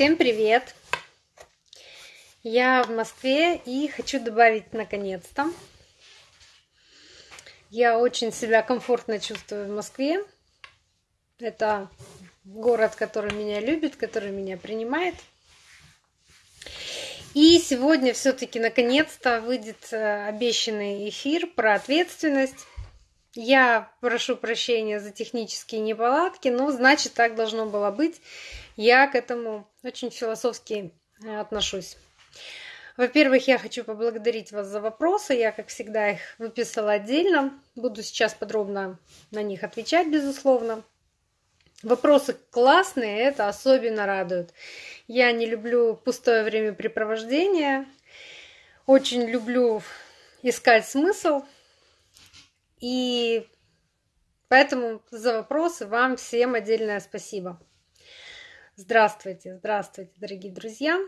Всем привет! Я в Москве и хочу добавить наконец-то. Я очень себя комфортно чувствую в Москве. Это город, который меня любит, который меня принимает. И сегодня все-таки наконец-то выйдет э, обещанный эфир про ответственность. Я прошу прощения за технические неполадки, но значит так должно было быть. Я к этому очень философски э, отношусь. Во-первых, я хочу поблагодарить вас за вопросы. Я, как всегда, их выписала отдельно. Буду сейчас подробно на них отвечать, безусловно. Вопросы классные, это особенно радует. Я не люблю пустое времяпрепровождение. Очень люблю искать смысл. И поэтому за вопросы вам всем отдельное спасибо. Здравствуйте, здравствуйте, дорогие друзья.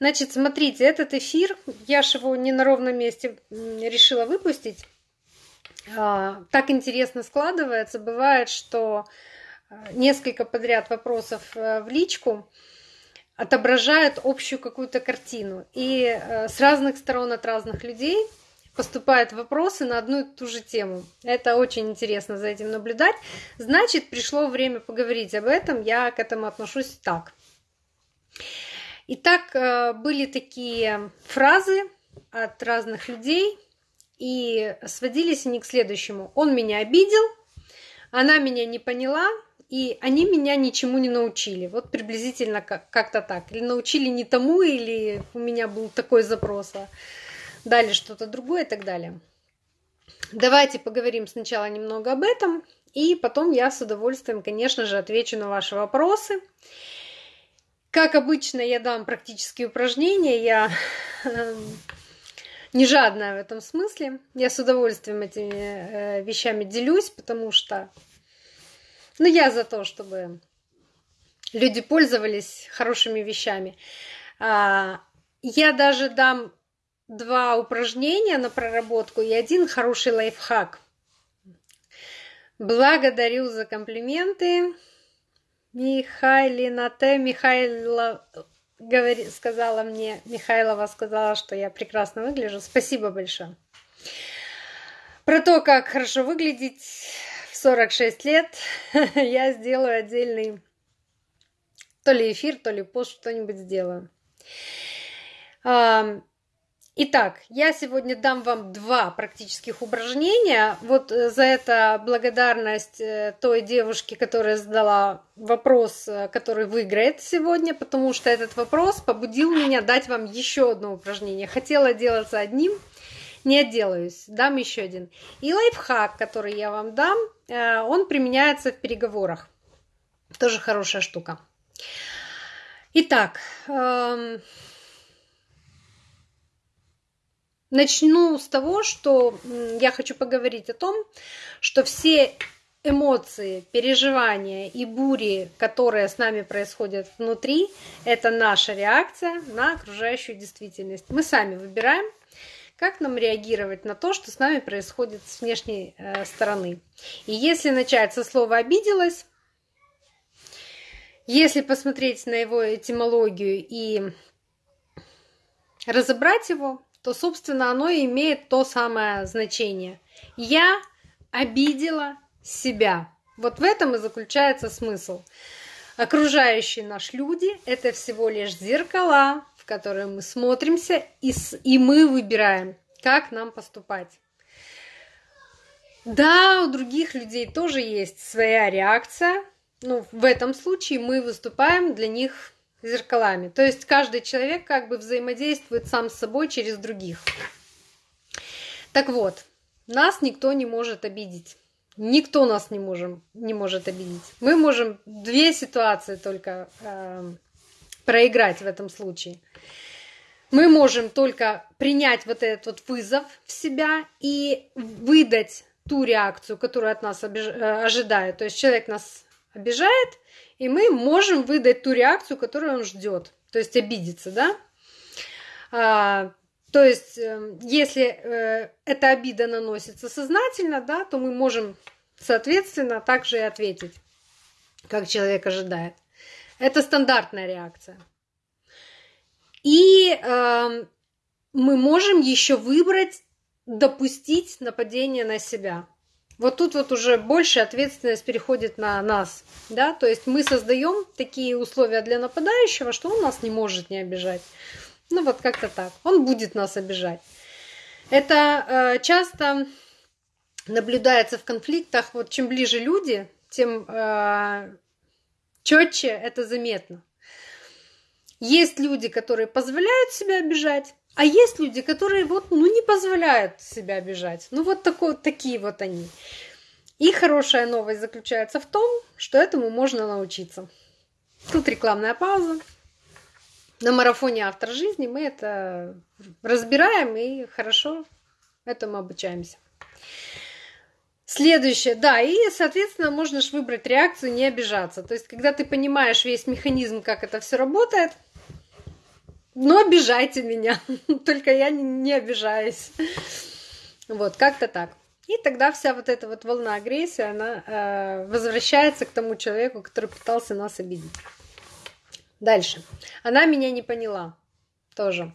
Значит, смотрите, этот эфир, я же его не на ровном месте решила выпустить. А, так интересно складывается. Бывает, что а, несколько подряд вопросов э, в личку отображают общую какую-то картину. И э, с разных сторон от разных людей поступают вопросы на одну и ту же тему. Это очень интересно за этим наблюдать. Значит, пришло время поговорить об этом. Я к этому отношусь так. Итак, э, были такие фразы от разных людей, и сводились они к следующему. Он меня обидел, она меня не поняла, и они меня ничему не научили. Вот приблизительно как-то так. Или научили не тому, или у меня был такой запрос. Дали что-то другое и так далее. Давайте поговорим сначала немного об этом, и потом я с удовольствием, конечно же, отвечу на ваши вопросы. Как обычно, я дам практические упражнения, я эм, не жадная в этом смысле. Я с удовольствием этими э, вещами делюсь, потому что ну, я за то, чтобы люди пользовались хорошими вещами. А, я даже дам два упражнения на проработку и один хороший лайфхак. Благодарю за комплименты. Михайлина Т. Говори, сказала мне, Михайлова сказала, что я прекрасно выгляжу. Спасибо большое. Про то, как хорошо выглядеть в 46 лет, я сделаю отдельный то ли эфир, то ли пост, что-нибудь сделаю. Итак, я сегодня дам вам два практических упражнения. Вот э, за это благодарность э, той девушке, которая задала вопрос, э, который выиграет сегодня, потому что этот вопрос побудил меня дать вам еще одно упражнение. Хотела делаться одним, не отделаюсь, дам еще один. И лайфхак, который я вам дам, он применяется в переговорах. Тоже хорошая штука. Итак, Начну с того, что я хочу поговорить о том, что все эмоции, переживания и бури, которые с нами происходят внутри, это наша реакция на окружающую действительность. Мы сами выбираем, как нам реагировать на то, что с нами происходит с внешней э, стороны. И если начать со слова «обиделась», если посмотреть на его этимологию и разобрать его, то, собственно, оно имеет то самое значение. Я обидела себя. Вот в этом и заключается смысл. Окружающие наш люди – это всего лишь зеркала, в которые мы смотримся, и, с, и мы выбираем, как нам поступать. Да, у других людей тоже есть своя реакция, но в этом случае мы выступаем для них зеркалами. То есть каждый человек как бы взаимодействует сам с собой через других. Так вот, нас никто не может обидеть. Никто нас не, можем, не может обидеть. Мы можем две ситуации только э, проиграть в этом случае. Мы можем только принять вот этот вот вызов в себя и выдать ту реакцию, которую от нас обиж... Э, ожидают. То есть человек нас обижает, и мы можем выдать ту реакцию, которую он ждет, то есть обидеться, да? А, то есть, э, если э, эта обида наносится сознательно, да, то мы можем, соответственно, также и ответить, как человек ожидает. Это стандартная реакция. И э, мы можем еще выбрать допустить нападение на себя. Вот тут вот уже больше ответственность переходит на нас, да, то есть мы создаем такие условия для нападающего, что он нас не может не обижать. Ну вот как-то так. Он будет нас обижать. Это э, часто наблюдается в конфликтах. Вот чем ближе люди, тем э, четче это заметно. Есть люди, которые позволяют себя обижать, а есть люди, которые вот, ну, не позволяют себя обижать. Ну, вот такой, такие вот они. И хорошая новость заключается в том, что этому можно научиться. Тут рекламная пауза. На марафоне «Автор жизни» мы это разбираем и хорошо этому обучаемся. Следующее, да, и, соответственно, же выбрать реакцию не обижаться. То есть, когда ты понимаешь весь механизм, как это все работает, ну, обижайте меня, только я не обижаюсь. Вот, как-то так. И тогда вся вот эта вот волна агрессии, она э, возвращается к тому человеку, который пытался нас обидеть. Дальше. Она меня не поняла. Тоже.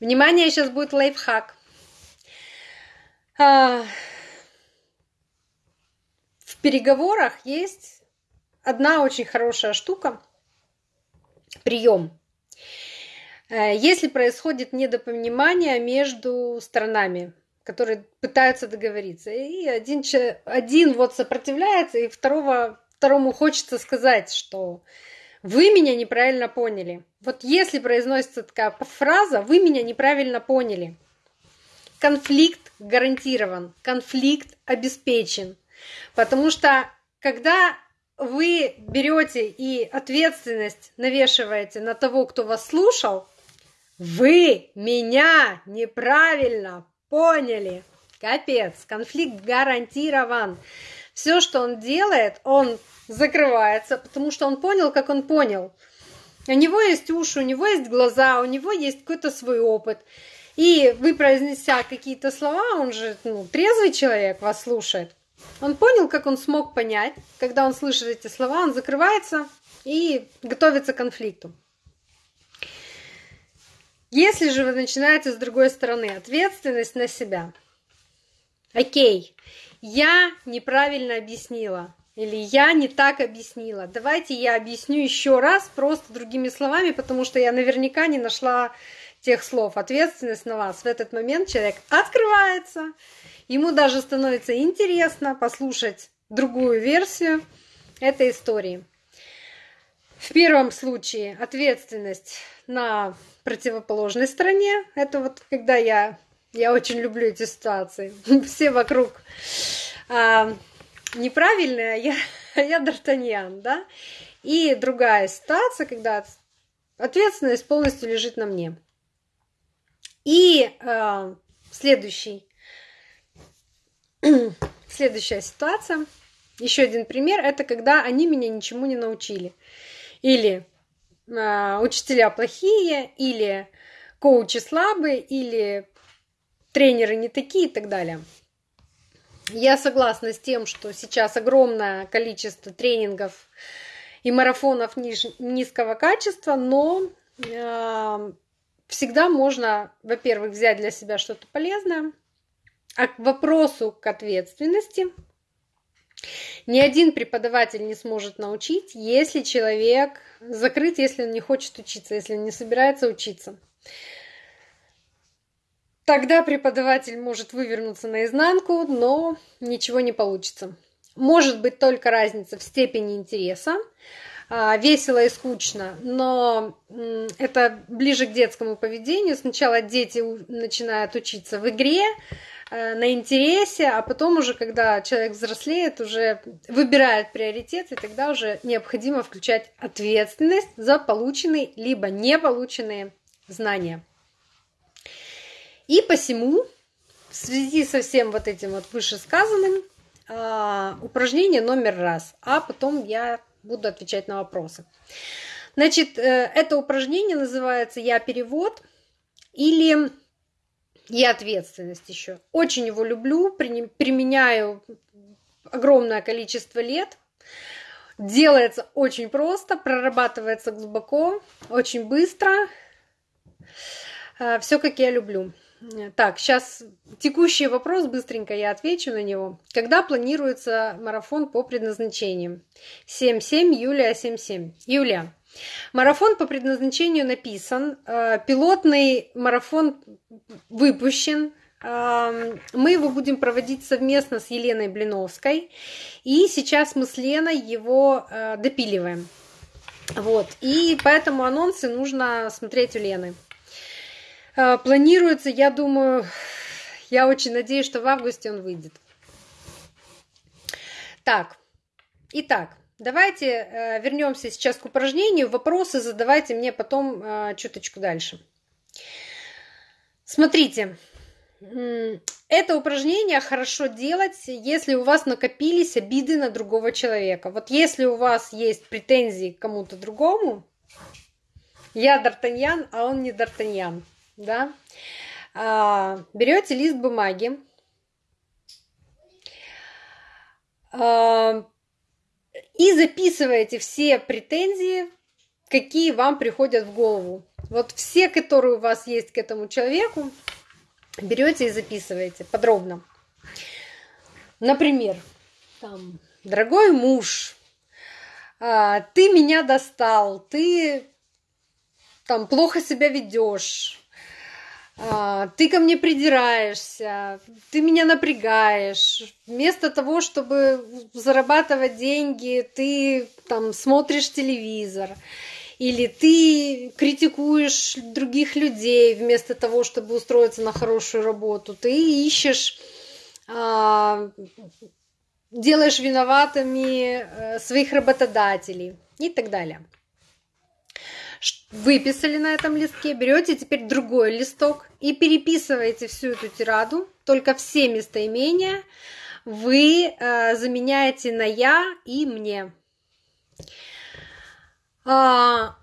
Внимание, сейчас будет лайфхак. А, переговорах есть одна очень хорошая штука, прием. Э, если происходит недопонимание между сторонами, которые пытаются договориться, и один, один вот сопротивляется, и второго, второму хочется сказать, что вы меня неправильно поняли. Вот если произносится такая фраза, вы меня неправильно поняли. Конфликт гарантирован, конфликт обеспечен. Потому что когда вы берете и ответственность навешиваете на того, кто вас слушал, вы меня неправильно поняли. Капец, конфликт гарантирован. Все, что он делает, он закрывается, потому что он понял, как он понял. У него есть уши, у него есть глаза, у него есть какой-то свой опыт. И вы, произнеся какие-то слова, он же ну, трезвый человек вас слушает. Он понял, как он смог понять, когда он слышит эти слова, он закрывается и готовится к конфликту. Если же вы начинаете с другой стороны, ответственность на себя. Окей, я неправильно объяснила, или я не так объяснила. Давайте я объясню еще раз, просто другими словами, потому что я наверняка не нашла тех слов. Ответственность на вас. В этот момент человек открывается, Ему даже становится интересно послушать другую версию этой истории. В первом случае ответственность на противоположной стороне. Это вот когда я, я очень люблю эти ситуации. Все вокруг а, неправильные, а я, а я Д'Артаньян, да? И другая ситуация, когда ответственность полностью лежит на мне. И э, следующий Следующая ситуация. Еще один пример. Это когда они меня ничему не научили. Или э, учителя плохие, или коучи слабые, или тренеры не такие и так далее. Я согласна с тем, что сейчас огромное количество тренингов и марафонов ниж, низкого качества, но э, всегда можно, во-первых, взять для себя что-то полезное, а к вопросу к ответственности ни один преподаватель не сможет научить, если человек закрыт, если он не хочет учиться, если он не собирается учиться. Тогда преподаватель может вывернуться наизнанку, но ничего не получится. Может быть только разница в степени интереса, а, весело и скучно, но это ближе к детскому поведению. Сначала дети начинают учиться в игре, на интересе, а потом уже, когда человек взрослеет, уже выбирает приоритет, и тогда уже необходимо включать ответственность за полученные либо не полученные знания. И посему, в связи со всем вот этим вот вышесказанным, а, упражнение номер раз, а потом я буду отвечать на вопросы. Значит, э, это упражнение называется «Я перевод» или и ответственность еще. Очень его люблю, применяю огромное количество лет. Делается очень просто, прорабатывается глубоко, очень быстро. Э, Все как я люблю. Так, сейчас текущий вопрос, быстренько я отвечу на него. Когда планируется марафон по предназначению? 7-7, Юлия 7-7. Юлия, марафон по предназначению написан, э, пилотный марафон выпущен, мы его будем проводить совместно с Еленой Блиновской. И сейчас мы с Леной его э, допиливаем. Вот. И поэтому анонсы нужно смотреть у Лены. Э, планируется, я думаю, я очень надеюсь, что в августе он выйдет. Так, итак, давайте э, вернемся сейчас к упражнению. Вопросы задавайте мне потом чуточку дальше. Смотрите, это упражнение хорошо делать, если у вас накопились обиды на другого человека. Вот если у вас есть претензии к кому-то другому, я Д'Артаньян, а он не Д'Артаньян, да, а, берете лист бумаги, а, и записываете все претензии, какие вам приходят в голову. Вот все, которые у вас есть к этому человеку, берете и записываете подробно. Например, там, дорогой муж, а, ты меня достал, ты там плохо себя ведешь, ты ко мне придираешься, ты меня напрягаешь. Вместо того, чтобы зарабатывать деньги, ты там смотришь телевизор или ты критикуешь других людей вместо того, чтобы устроиться на хорошую работу, ты ищешь, а, делаешь виноватыми э, своих работодателей и так далее. Выписали на этом листке, берете теперь другой листок и переписываете всю эту тираду, только все местоимения вы э, заменяете на я и мне. А,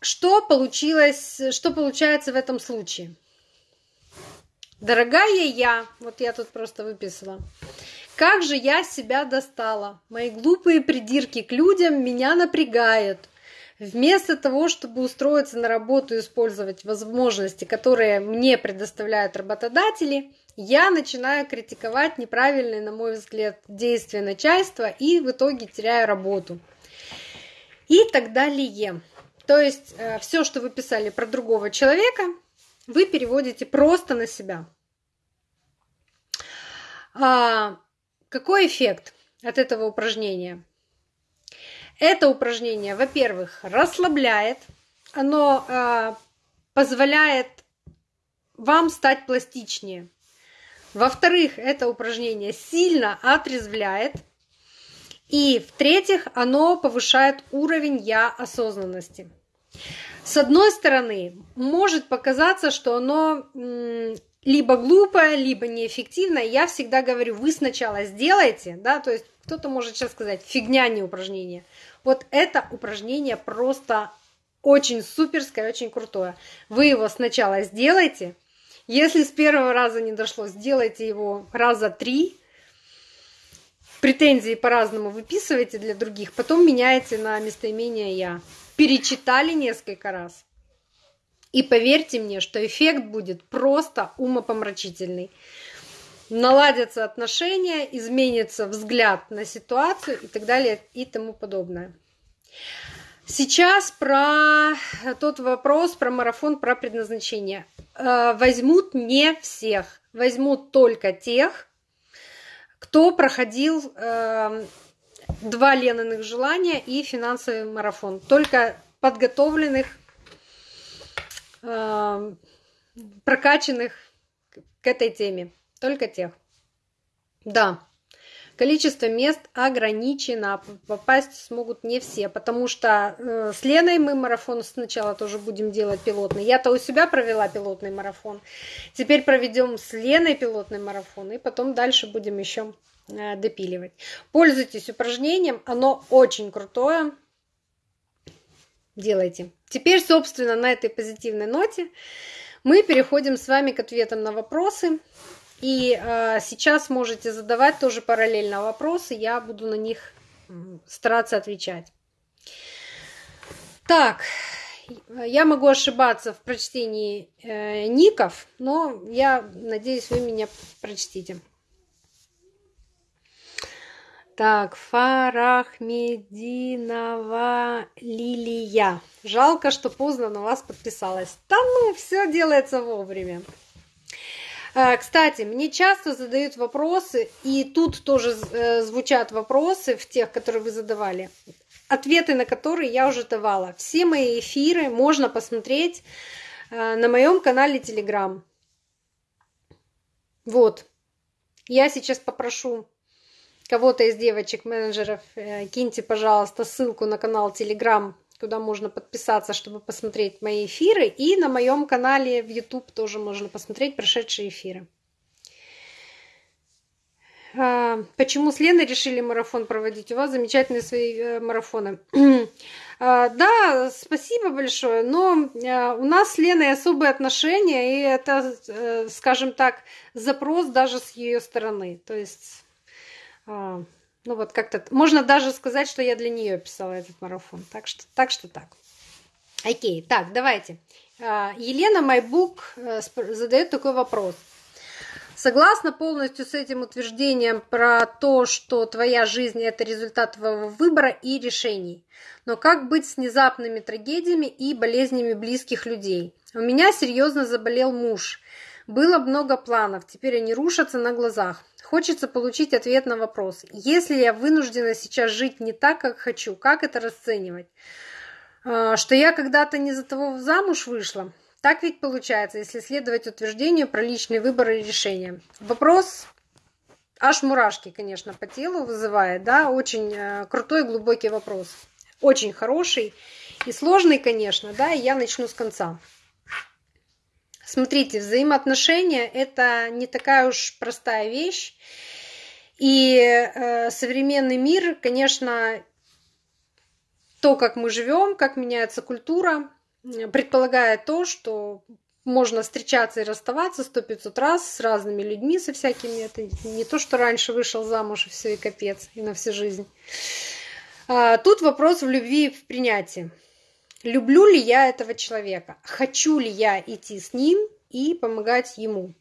что получилось, что получается в этом случае? Дорогая я, вот я тут просто выписала, как же я себя достала? Мои глупые придирки к людям меня напрягают. Вместо того, чтобы устроиться на работу и использовать возможности, которые мне предоставляют работодатели, я начинаю критиковать неправильные, на мой взгляд, действия начальства и в итоге теряю работу и так далее. То есть э, все, что вы писали про другого человека, вы переводите просто на себя. А, какой эффект от этого упражнения? Это упражнение, во-первых, расслабляет, оно а, позволяет вам стать пластичнее. Во-вторых, это упражнение сильно отрезвляет – и в-третьих, оно повышает уровень я осознанности. С одной стороны, может показаться, что оно либо глупое, либо неэффективное. Я всегда говорю, вы сначала сделайте, да, то есть кто-то может сейчас сказать, фигня не упражнение. Вот это упражнение просто очень суперское, очень крутое. Вы его сначала сделайте. Если с первого раза не дошло, сделайте его раза три, претензии по-разному выписываете для других, потом меняете на местоимение «я». Перечитали несколько раз. И поверьте мне, что эффект будет просто умопомрачительный. Наладятся отношения, изменится взгляд на ситуацию и так далее и тому подобное. Сейчас про тот вопрос, про марафон, про предназначение. Э, возьмут не всех, возьмут только тех, кто проходил э, два Лениных желания и финансовый марафон. Только подготовленных, э, прокачанных к этой теме. Только тех. Да. Количество мест ограничено, попасть смогут не все, потому что э, с Леной мы марафон сначала тоже будем делать пилотный. Я-то у себя провела пилотный марафон, теперь проведем с Леной пилотный марафон, и потом дальше будем еще э, допиливать. Пользуйтесь упражнением, оно очень крутое, делайте. Теперь, собственно, на этой позитивной ноте мы переходим с вами к ответам на вопросы. И э, сейчас можете задавать тоже параллельно вопросы, я буду на них стараться отвечать. Так, я могу ошибаться в прочтении э, ников, но я надеюсь, вы меня прочтите. Так, Фарахмединова Лилия. Жалко, что поздно на вас подписалась. Да ну, все делается вовремя. А, кстати, мне часто задают вопросы, и тут тоже э, звучат вопросы в тех, которые вы задавали, ответы на которые я уже давала. Все мои эфиры можно посмотреть э, на моем канале Telegram. Вот. Я сейчас попрошу кого-то из девочек-менеджеров, э, киньте, пожалуйста, ссылку на канал Telegram, куда можно подписаться, чтобы посмотреть мои эфиры. И на моем канале в YouTube тоже можно посмотреть прошедшие эфиры. А, почему с Леной решили марафон проводить? У вас замечательные свои э, марафоны. А, да, спасибо большое, но э, у нас с Леной особые отношения, и это, скажем так, запрос даже с ее стороны. То есть а, ну вот как-то можно даже сказать, что я для нее писала этот марафон. Так что так. Что так. Окей, так, давайте. А, Елена Майбук э, задает такой вопрос. Согласна полностью с этим утверждением про то, что твоя жизнь – это результат твоего выбора и решений. Но как быть с внезапными трагедиями и болезнями близких людей? У меня серьезно заболел муж. Было много планов, теперь они рушатся на глазах. Хочется получить ответ на вопрос. Если я вынуждена сейчас жить не так, как хочу, как это расценивать? А, что я когда-то не за того замуж вышла? Так ведь получается, если следовать утверждению про личный выбор и решение. Вопрос аж мурашки, конечно, по телу вызывает, да, очень э, крутой, глубокий вопрос. Очень хороший и сложный, конечно, да, и я начну с конца. Смотрите, взаимоотношения – это не такая уж простая вещь. И э, современный мир, конечно, то, как мы живем, как меняется культура, предполагает то, что можно встречаться и расставаться сто пятьсот раз с разными людьми, со всякими. Это не то, что раньше вышел замуж и все, и капец, и на всю жизнь. А, тут вопрос в любви и в принятии. Люблю ли я этого человека? Хочу ли я идти с ним и помогать ему?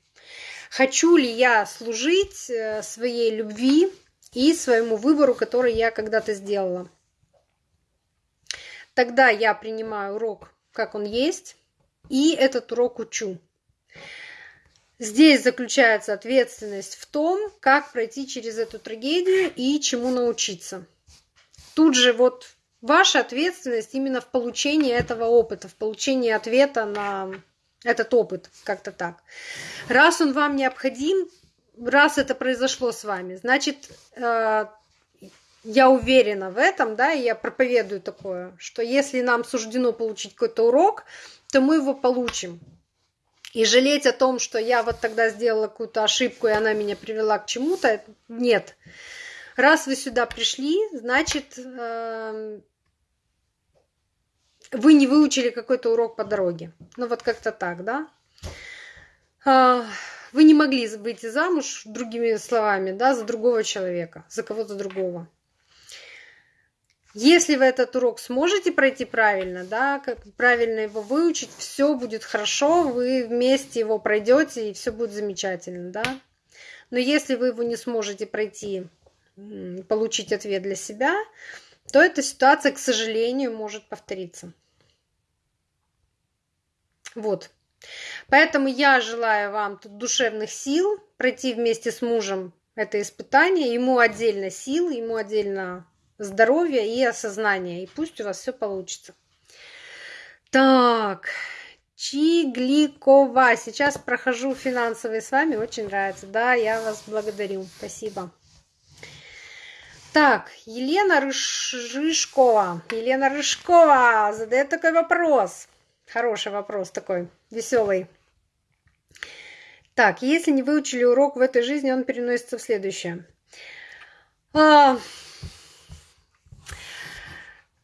Хочу ли я служить э, своей любви и своему выбору, который я когда-то сделала? Тогда я принимаю урок, как он есть, и этот урок учу. Здесь заключается ответственность в том, как пройти через эту трагедию и чему научиться. Тут же вот Ваша ответственность именно в получении этого опыта, в получении ответа на этот опыт, как-то так. Раз он вам необходим, раз это произошло с вами, значит, э, я уверена в этом, да, и я проповедую такое, что если нам суждено получить какой-то урок, то мы его получим. И жалеть о том, что я вот тогда сделала какую-то ошибку, и она меня привела к чему-то, нет. Раз вы сюда пришли, значит, э, вы не выучили какой-то урок по дороге. Ну вот как-то так, да? А, вы не могли выйти замуж, другими словами, да, за другого человека, за кого-то другого. Если вы этот урок сможете пройти правильно, да, как правильно его выучить, все будет хорошо, вы вместе его пройдете и все будет замечательно, да. Но если вы его не сможете пройти, получить ответ для себя, то эта ситуация, к сожалению, может повториться. Вот. Поэтому я желаю вам тут душевных сил пройти вместе с мужем это испытание. Ему отдельно сил, ему отдельно здоровья и осознания. И пусть у вас все получится. Так, Чигликова. Сейчас прохожу финансовые с вами. Очень нравится. Да, я вас благодарю. Спасибо. Так, Елена Рыжкова. Елена Рыжкова задает такой вопрос. Хороший вопрос такой, веселый. Так, если не выучили урок в этой жизни, он переносится в следующее. А...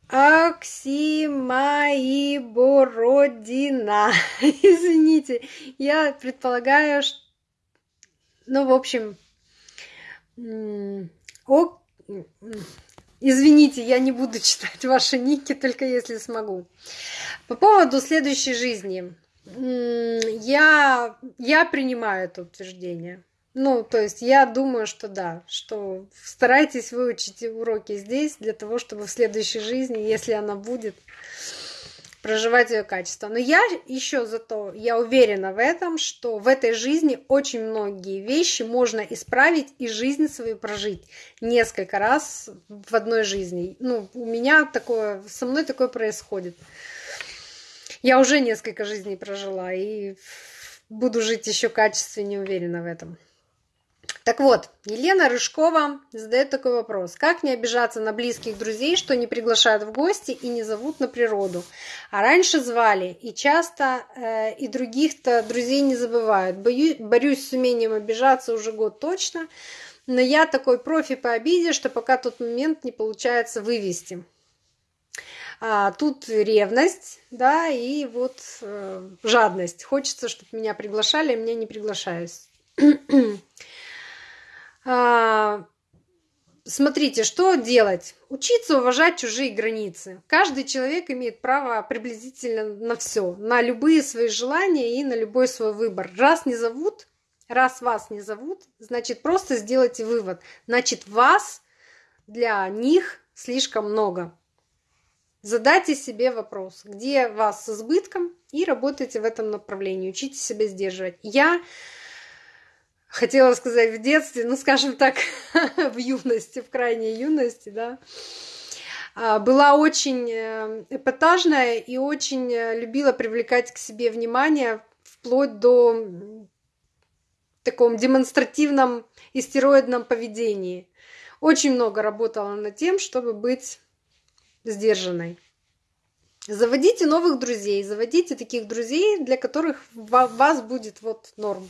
Оксимаибородина. Извините, я предполагаю, что... Ну, в общем, ок... Извините, я не буду читать ваши ники, только если смогу. По поводу следующей жизни. Я, я принимаю это утверждение. Ну, то есть я думаю, что да, что старайтесь выучить уроки здесь для того, чтобы в следующей жизни, если она будет, проживать ее качество. Но я еще зато, я уверена в этом, что в этой жизни очень многие вещи можно исправить и жизнь свою прожить несколько раз в одной жизни. Ну, у меня такое, со мной такое происходит. Я уже несколько жизней прожила и буду жить еще качественнее, уверена в этом. Так вот, Елена Рыжкова задает такой вопрос. Как не обижаться на близких друзей, что не приглашают в гости и не зовут на природу? А раньше звали, и часто э, и других-то друзей не забывают. Боюсь, борюсь с умением обижаться уже год точно, но я такой профи по обиде, что пока тот момент не получается вывести. А, тут ревность, да, и вот э, жадность. Хочется, чтобы меня приглашали, а меня не приглашают. А, смотрите, что делать? Учиться уважать чужие границы. Каждый человек имеет право приблизительно на все, на любые свои желания и на любой свой выбор. Раз не зовут, раз вас не зовут, значит просто сделайте вывод. Значит вас для них слишком много. Задайте себе вопрос, где вас с избытком, и работайте в этом направлении. Учите себя сдерживать. Я хотела сказать в детстве, ну, скажем так, в юности, в крайней юности, да, а, была очень э, эпатажная и очень э, любила привлекать к себе внимание вплоть до таком демонстративном истероидном поведении. Очень много работала над тем, чтобы быть сдержанной. Заводите новых друзей, заводите таких друзей, для которых вас будет вот норм.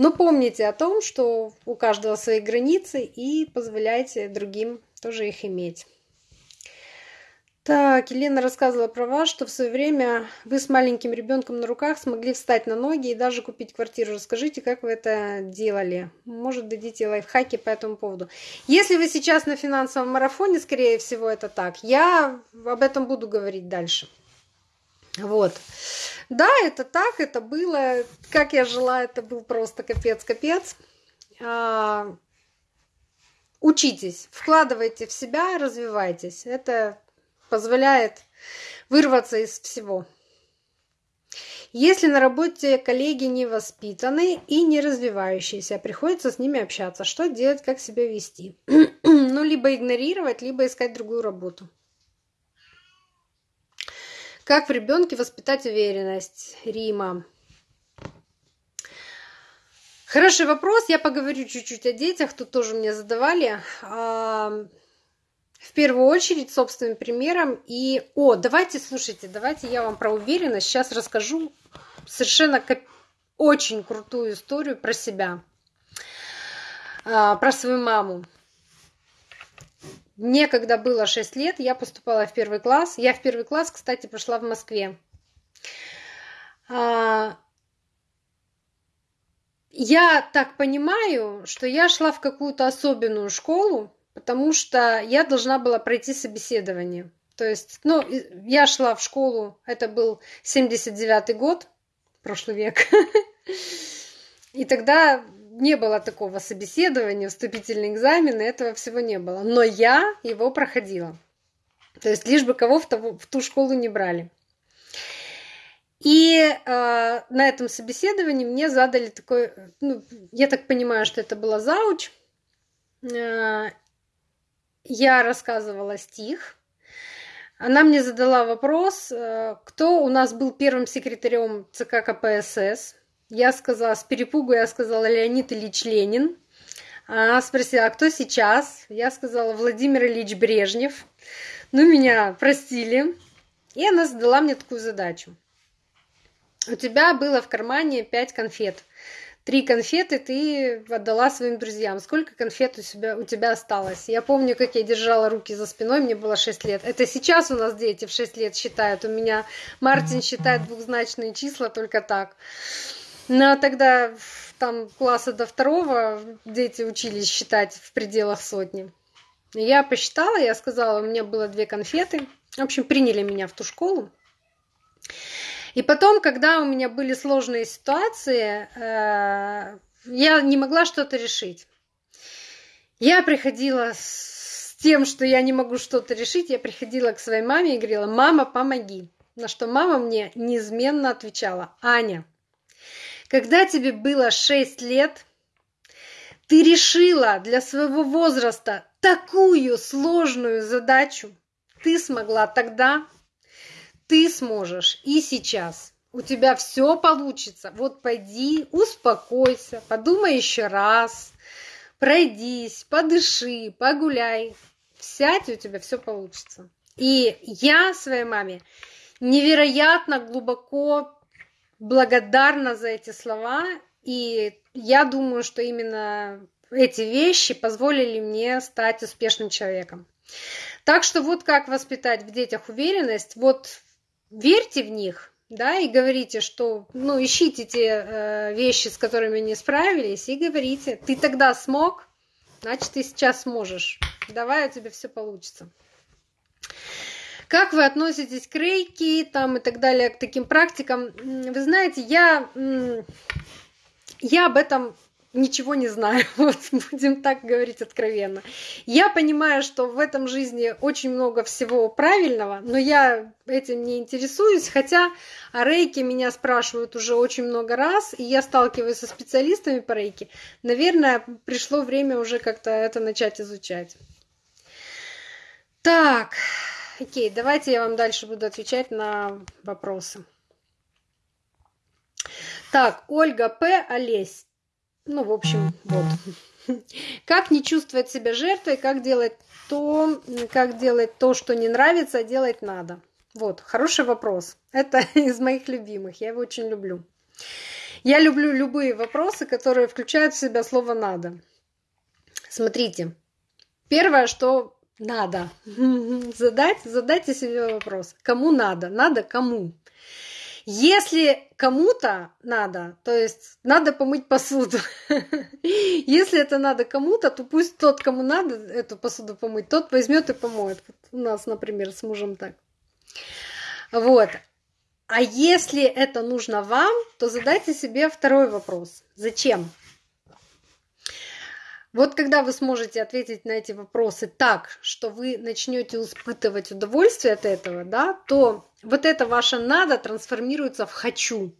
Но помните о том, что у каждого свои границы и позволяйте другим тоже их иметь. Так, Елена рассказывала про вас, что в свое время вы с маленьким ребенком на руках смогли встать на ноги и даже купить квартиру. Расскажите, как вы это делали? Может, дадите лайфхаки по этому поводу. Если вы сейчас на финансовом марафоне, скорее всего, это так. Я об этом буду говорить дальше. Вот. Да, это так, это было. Как я жила, это был просто капец-капец. А, учитесь, вкладывайте в себя, развивайтесь. Это позволяет вырваться из всего. Если на работе коллеги не воспитаны и не развивающиеся, приходится с ними общаться. Что делать, как себя вести? ну, либо игнорировать, либо искать другую работу. Как в ребенке воспитать уверенность? Рима. Хороший вопрос. Я поговорю чуть-чуть о детях. Тут тоже мне задавали. А, в первую очередь собственным примером. И, о, давайте, слушайте, давайте я вам про уверенность сейчас расскажу совершенно очень крутую историю про себя, а, про свою маму. Мне, когда было 6 лет, я поступала в первый класс. Я в первый класс, кстати, пошла в Москве. А, я так понимаю, что я шла в какую-то особенную школу, потому что я должна была пройти собеседование. То есть, ну, я шла в школу, это был 79-й год, прошлый век. И тогда не было такого собеседования, вступительные экзамены, этого всего не было. Но я его проходила. То есть лишь бы кого в, того, в ту школу не брали. И э, на этом собеседовании мне задали такой, ну, я так понимаю, что это была зауч. Э, я рассказывала стих. Она мне задала вопрос, э, кто у нас был первым секретарем ЦК КПСС. Я сказала, с перепугу я сказала Леонид Ильич Ленин. Она спросила, а кто сейчас? Я сказала, Владимир Ильич Брежнев. Ну, меня простили. И она задала мне такую задачу. У тебя было в кармане пять конфет. Три конфеты ты отдала своим друзьям. Сколько конфет у, себя, у тебя осталось? Я помню, как я держала руки за спиной, мне было 6 лет. Это сейчас у нас дети в 6 лет считают. У меня Мартин считает двухзначные числа только так. Ну, а тогда там класса до второго дети учились считать в пределах сотни. Я посчитала, я сказала, у меня было две конфеты. В общем, приняли меня в ту школу. И потом, когда у меня были сложные ситуации, э, я не могла что-то решить. Я приходила с тем, что я не могу что-то решить, я приходила к своей маме и говорила, мама, помоги. На что мама мне неизменно отвечала, Аня, когда тебе было 6 лет, ты решила для своего возраста такую сложную задачу, ты смогла тогда, ты сможешь и сейчас. У тебя все получится. Вот пойди, успокойся, подумай еще раз, пройдись, подыши, погуляй. Сядь, у тебя все получится. И я своей маме невероятно глубоко благодарна за эти слова. И я думаю, что именно эти вещи позволили мне стать успешным человеком. Так что вот как воспитать в детях уверенность. Вот верьте в них, да, и говорите, что, ну, ищите те э, вещи, с которыми не справились, и говорите, ты тогда смог, значит, ты сейчас сможешь. Давай, у тебя все получится. Как вы относитесь к рейки там и так далее, к таким практикам? Вы знаете, я, я об этом ничего не знаю, вот будем так говорить откровенно. Я понимаю, что в этом жизни очень много всего правильного, но я этим не интересуюсь, хотя о рейке меня спрашивают уже очень много раз, и я сталкиваюсь со специалистами по рейке. Наверное, пришло время уже как-то это начать изучать. Так, окей, давайте я вам дальше буду отвечать на вопросы. Так, Ольга П. Олесь. Ну, в общем, вот. Как не чувствовать себя жертвой, как делать то, как делать то, что не нравится, а делать надо. Вот, хороший вопрос. Это из моих любимых, я его очень люблю. Я люблю любые вопросы, которые включают в себя слово «надо». Смотрите, первое, что надо задать, задайте себе вопрос. Кому надо? Надо кому? Если кому-то надо, то есть надо помыть посуду. Если это надо кому-то, то пусть тот, кому надо эту посуду помыть, тот возьмет и помоет. Вот у нас, например, с мужем так. Вот. А если это нужно вам, то задайте себе второй вопрос. Зачем? Вот когда вы сможете ответить на эти вопросы так, что вы начнете испытывать удовольствие от этого, да, то вот это ваше надо трансформируется в хочу.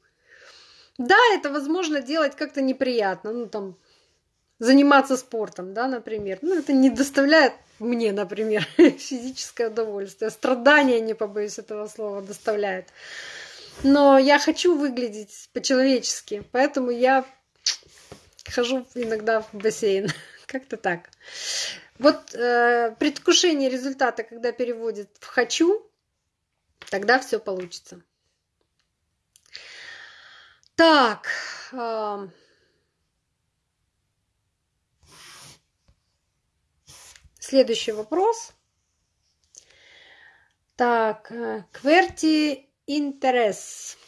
Да, это возможно делать как-то неприятно, ну там заниматься спортом, да, например. Ну, это не доставляет мне, например, физическое удовольствие. Страдания, не побоюсь этого слова, доставляет. Но я хочу выглядеть по-человечески, поэтому я хожу иногда в бассейн. Как-то так. Вот э, предвкушение результата, когда переводит в хочу, тогда все получится. Так. Э, следующий вопрос. Так, э, Кверти интерес.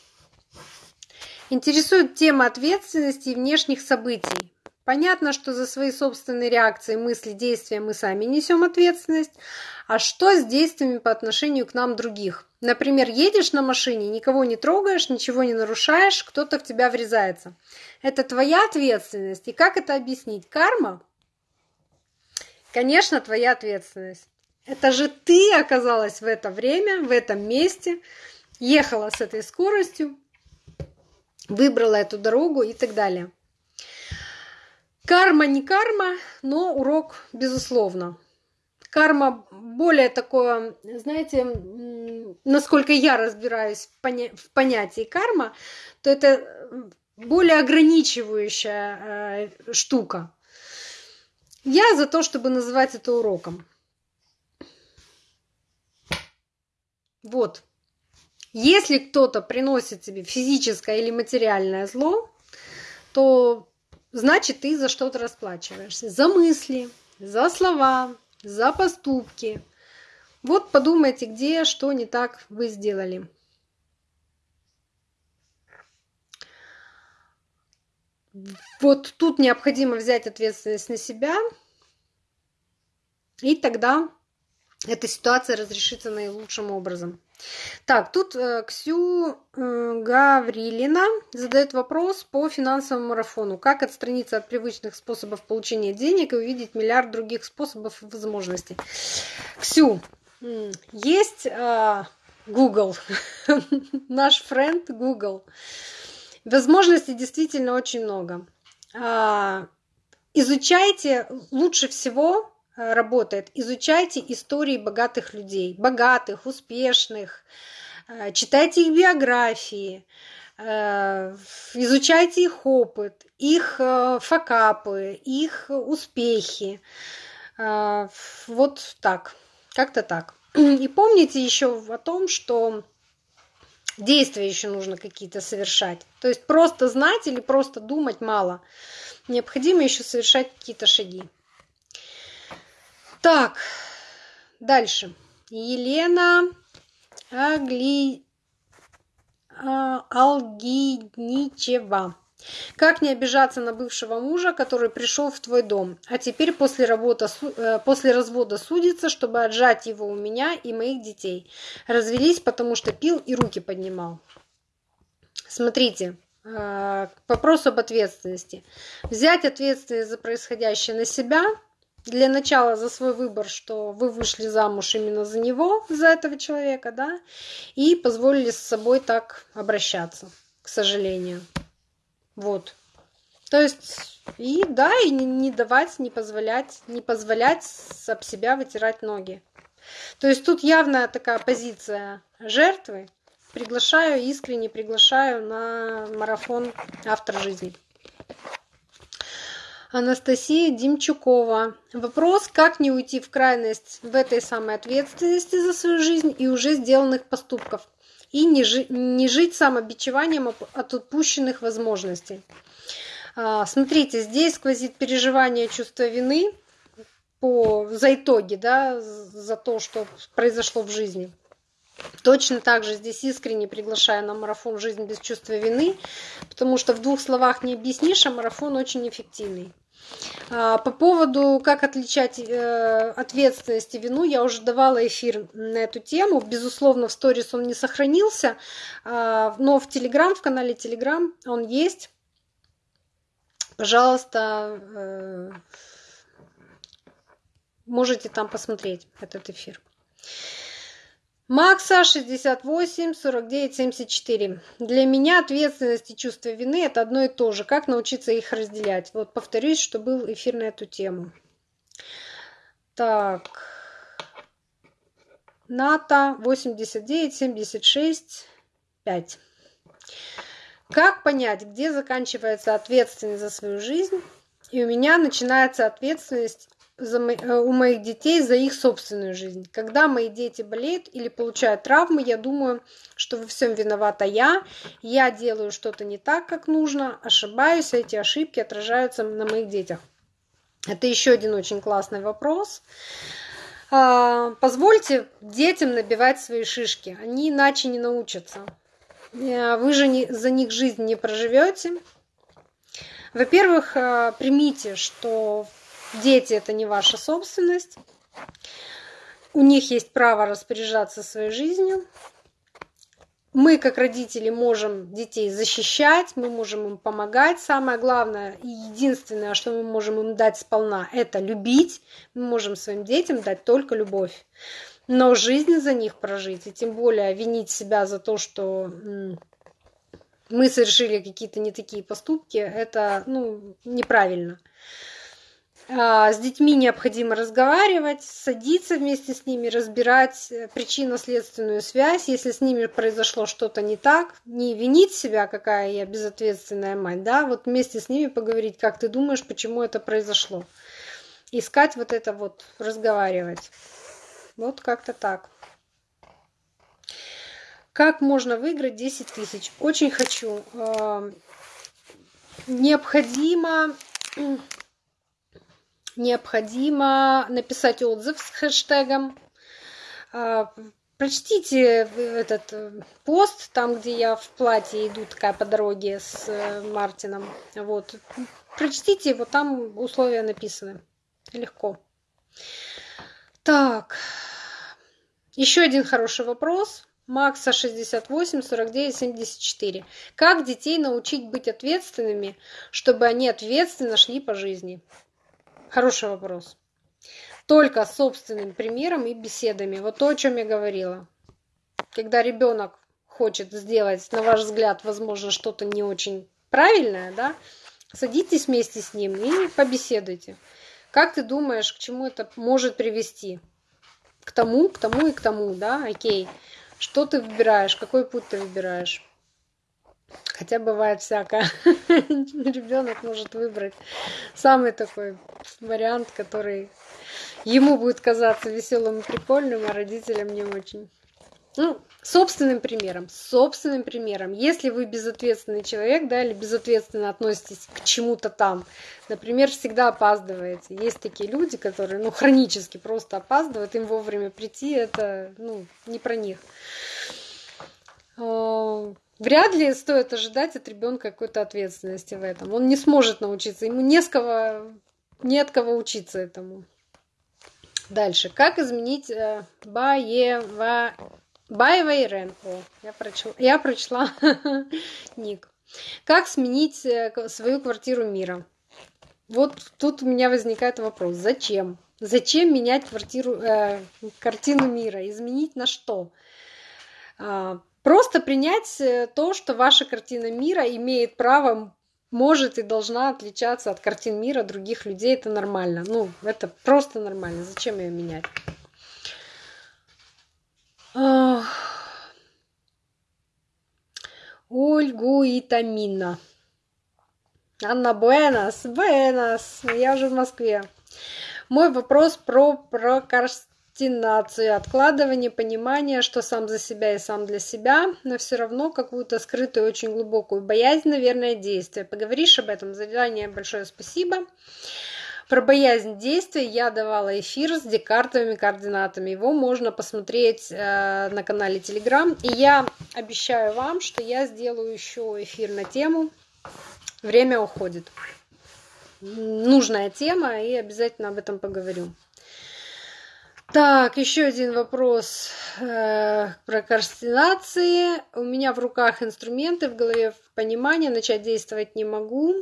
Интересует тема ответственности и внешних событий. Понятно, что за свои собственные реакции, мысли, действия мы сами несем ответственность. А что с действиями по отношению к нам других? Например, едешь на машине, никого не трогаешь, ничего не нарушаешь, кто-то в тебя врезается. Это твоя ответственность. И как это объяснить? Карма? Конечно, твоя ответственность. Это же ты оказалась в это время, в этом месте, ехала с этой скоростью, выбрала эту дорогу и так далее. Карма не карма, но урок безусловно. Карма более такое, знаете, насколько я разбираюсь в, поня- понятии карма, то это более ограничивающая э, штука. Я за то, чтобы называть это уроком. Вот. Если кто-то приносит тебе физическое или материальное зло, то значит ты за что-то расплачиваешься. За мысли, за слова, за поступки. Вот подумайте, где, что не так вы сделали. Вот тут необходимо взять ответственность на себя. И тогда эта ситуация разрешится наилучшим образом. Так, тут э, Ксю Гаврилина задает вопрос по финансовому марафону. Как отстраниться от привычных способов получения денег и увидеть миллиард других способов и возможностей? Ксю, есть э, Google, наш френд Google. Возможностей действительно очень много. А, изучайте лучше всего работает. Изучайте истории богатых людей, богатых, успешных, э, читайте их биографии, э, изучайте их опыт, их факапы, их успехи. Вот так, как-то так. И помните еще о том, что действия еще нужно какие-то совершать. То есть просто знать или просто думать мало. Необходимо еще совершать какие-то шаги. Так, дальше. Елена Агли... А, Алгиничева. Как не обижаться на бывшего мужа, который пришел в твой дом, а теперь после, работы, э, после развода судится, чтобы отжать его у меня и моих детей. Развелись, потому что пил и руки поднимал. Смотрите, э, к вопросу об ответственности. Взять ответственность за происходящее на себя – для начала за свой выбор, что вы вышли замуж именно за него, за этого человека, да, и позволили с собой так обращаться, к сожалению. Вот. То есть, и да, и не давать, не позволять, не позволять об себя вытирать ноги. То есть тут явная такая позиция жертвы. Приглашаю, искренне приглашаю на марафон «Автор жизни». Анастасия Димчукова. Вопрос, как не уйти в крайность в этой самой ответственности за свою жизнь и уже сделанных поступков, и не, жи не жить самобичеванием от упущенных возможностей. А, смотрите, здесь сквозит переживание чувства вины по, за итоги, да, за то, что произошло в жизни. Точно так же здесь искренне приглашаю на марафон «Жизнь без чувства вины», потому что в двух словах не объяснишь, а марафон очень эффективный. А, по поводу, как отличать э, ответственность и вину, я уже давала эфир на эту тему. Безусловно, в сторис он не сохранился, а, но в Телеграм, в канале Телеграм он есть. Пожалуйста, э, можете там посмотреть этот эфир. Макса 68 49 74. Для меня ответственность и чувство вины это одно и то же. Как научиться их разделять? Вот повторюсь, что был эфир на эту тему. Так. НАТО 89 76 5. Как понять, где заканчивается ответственность за свою жизнь, и у меня начинается ответственность за, э, у моих детей за их собственную жизнь. Когда мои дети болеют или получают травмы, я думаю, что во всем виновата я, я делаю что-то не так, как нужно, ошибаюсь, а эти ошибки отражаются на моих детях. Это еще один очень классный вопрос. А, позвольте детям набивать свои шишки, они иначе не научатся. Э, вы же не, за них жизнь не проживете. Во-первых, э, примите, что Дети – это не ваша собственность. У них есть право распоряжаться своей жизнью. Мы, как родители, можем детей защищать, мы можем им помогать. Самое главное и единственное, что мы можем им дать сполна, это любить. Мы можем своим детям дать только любовь. Но жизнь за них прожить, и тем более винить себя за то, что мы совершили какие-то не такие поступки, это ну, неправильно. А, с детьми необходимо разговаривать, садиться вместе с ними, разбирать э, причинно-следственную связь. Если с ними произошло что-то не так, не винить себя, какая я безответственная мать, да, вот вместе с ними поговорить, как ты думаешь, почему это произошло. Искать вот это вот, разговаривать. Вот как-то так. Как можно выиграть 10 тысяч? Очень хочу. Необходимо необходимо написать отзыв с хэштегом. А, прочтите этот э, пост, там, где я в платье иду такая по дороге с э, Мартином. Вот. Прочтите его, там условия написаны. Легко. Так, еще один хороший вопрос. Макса 68 49 74. Как детей научить быть ответственными, чтобы они ответственно шли по жизни? Хороший вопрос. Только собственным примером и беседами. Вот то, о чем я говорила. Когда ребенок хочет сделать, на ваш взгляд, возможно, что-то не очень правильное, да, садитесь вместе с ним и побеседуйте. Как ты думаешь, к чему это может привести? К тому, к тому и к тому, да, окей. Что ты выбираешь, какой путь ты выбираешь? Хотя бывает всякое. Ребенок может выбрать самый такой вариант, который ему будет казаться веселым и прикольным, а родителям не очень. Ну, собственным примером, собственным примером. Если вы безответственный человек, да, или безответственно относитесь к чему-то там, например, всегда опаздываете. Есть такие люди, которые, ну, хронически просто опаздывают, им вовремя прийти, это, ну, не про них. А, вряд ли стоит ожидать от ребенка какой-то ответственности в этом. Он не сможет научиться, ему не с кого, не от кого учиться этому. Дальше. Как изменить э, баева Ирен. О, я прочла, я прочла ник. Как сменить э, свою квартиру мира? Вот тут у меня возникает вопрос. Зачем? Зачем менять квартиру, э, картину мира? Изменить на что? Просто принять э, то, что ваша картина мира имеет право, может и должна отличаться от картин мира других людей. Это нормально. Ну, это просто нормально. Зачем ее менять? Ольгу и Тамина. Анна Буэнос, Буэнос, я уже в Москве. Мой вопрос про прокрастинацию, откладывание, понимание, что сам за себя и сам для себя, но все равно какую-то скрытую, очень глубокую боязнь, наверное, действия. Поговоришь об этом? Задание большое спасибо. Про боязнь действия я давала эфир с декартовыми координатами. Его можно посмотреть э, на канале Telegram. И я обещаю вам, что я сделаю еще эфир на тему «Время уходит». Нужная тема, и обязательно об этом поговорю. Так, еще один вопрос э, про координации. У меня в руках инструменты, в голове понимание, начать действовать не могу.